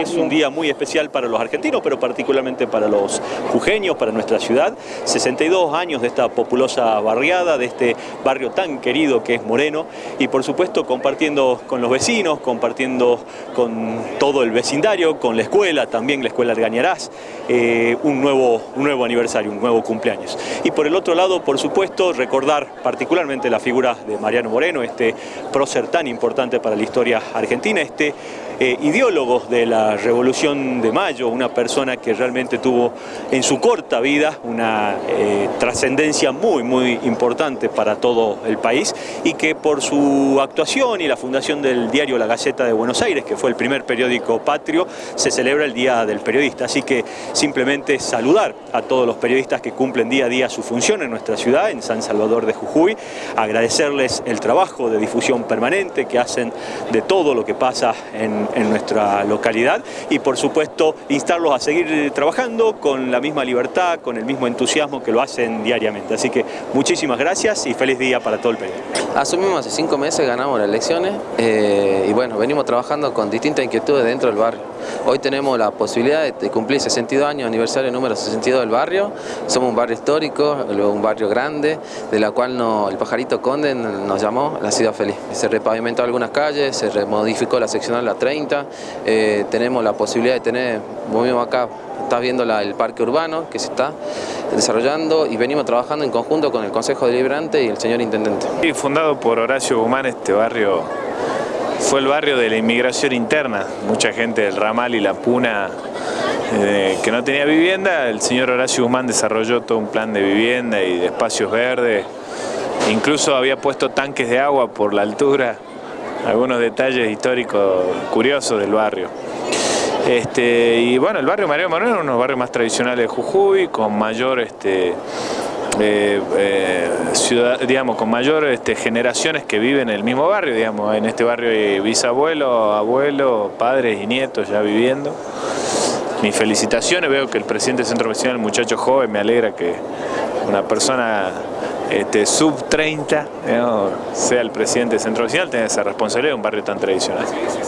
Es un día muy especial para los argentinos, pero particularmente para los jujeños, para nuestra ciudad. 62 años de esta populosa barriada, de este barrio tan querido que es Moreno, y por supuesto compartiendo con los vecinos, compartiendo con todo el vecindario, con la escuela, también la escuela Argañarás, eh, un, nuevo, un nuevo aniversario, un nuevo cumpleaños. Y por el otro lado, por supuesto, recordar particularmente la figura de Mariano Moreno, este prócer tan importante para la historia argentina, este eh, ideólogo de la Revolución de Mayo, una persona que realmente tuvo en su corta vida una eh, trascendencia muy, muy importante para todo el país y que por su actuación y la fundación del diario La Gaceta de Buenos Aires, que fue el primer periódico patrio, se celebra el Día del Periodista. Así que simplemente saludar a todos los periodistas que cumplen día a día su función en nuestra ciudad, en San Salvador de Jujuy, agradecerles el trabajo de difusión permanente que hacen de todo lo que pasa en, en nuestra localidad y por supuesto instarlos a seguir trabajando con la misma libertad, con el mismo entusiasmo que lo hacen diariamente. Así que muchísimas gracias y feliz día para todo el país. Asumimos hace cinco meses, ganamos las elecciones eh, y bueno, venimos trabajando con distintas inquietudes dentro del barrio. Hoy tenemos la posibilidad de cumplir 62 años, aniversario número 62 del barrio. Somos un barrio histórico, un barrio grande, de la cual el Pajarito Conde nos llamó La Ciudad Feliz. Se repavimentó algunas calles, se remodificó la seccional La 30, eh, tenemos la posibilidad de tener, vos acá, estás viendo el parque urbano que se está desarrollando y venimos trabajando en conjunto con el Consejo Deliberante y el señor Intendente. fundado por Horacio Guzmán, este barrio fue el barrio de la inmigración interna, mucha gente del Ramal y La Puna eh, que no tenía vivienda, el señor Horacio Guzmán desarrolló todo un plan de vivienda y de espacios verdes, incluso había puesto tanques de agua por la altura, algunos detalles históricos curiosos del barrio. Este, y bueno, el barrio María Moreno es uno de los barrios más tradicionales de Jujuy, con mayor este, eh, eh, ciudad, digamos, con mayor este, generaciones que viven en el mismo barrio, digamos, en este barrio hay bisabuelos, abuelos, padres y nietos ya viviendo. Mis felicitaciones, veo que el presidente del centro vecinal, el muchacho joven, me alegra que una persona este, sub 30 sea el presidente del centro vecinal, tenga esa responsabilidad de un barrio tan tradicional.